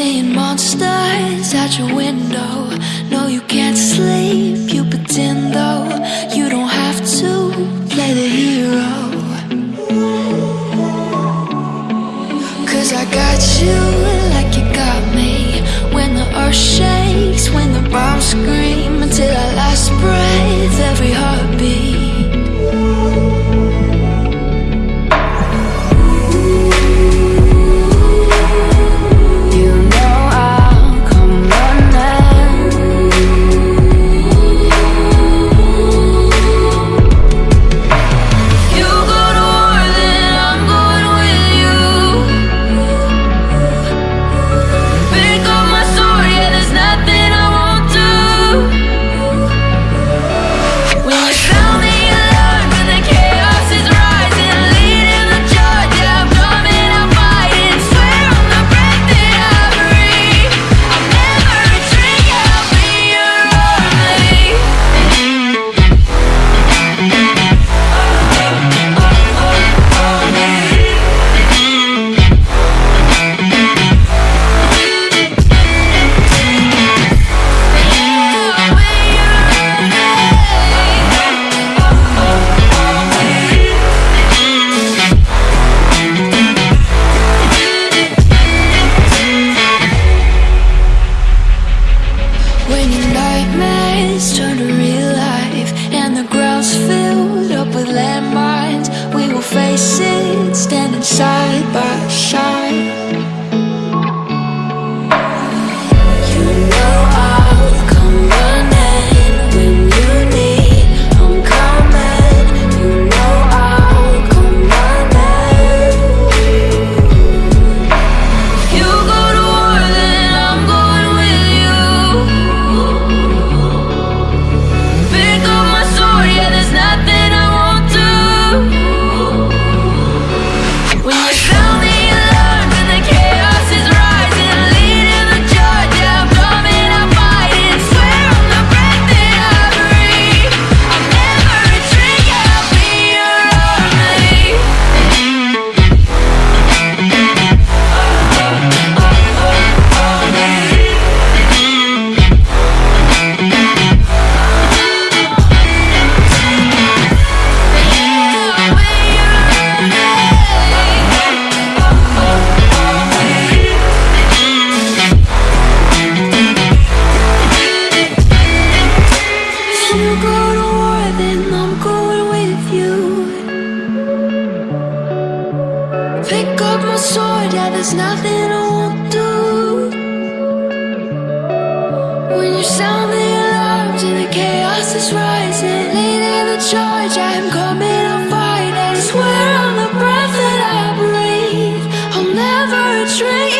Seeing monsters at your window. No, you can't sleep, you pretend though. You don't have to play the hero. Cause I got you like you got me. When the earth shakes, when the bombs scream, until our nightmares turn to real life and the ground's filled up with landmines, we will face it standing side by side. pick up my sword, yeah, there's nothing I won't do. When you sound the alarms and the chaos is rising Leading the charge, I am coming on fire I swear on the breath that I breathe I'll never retreat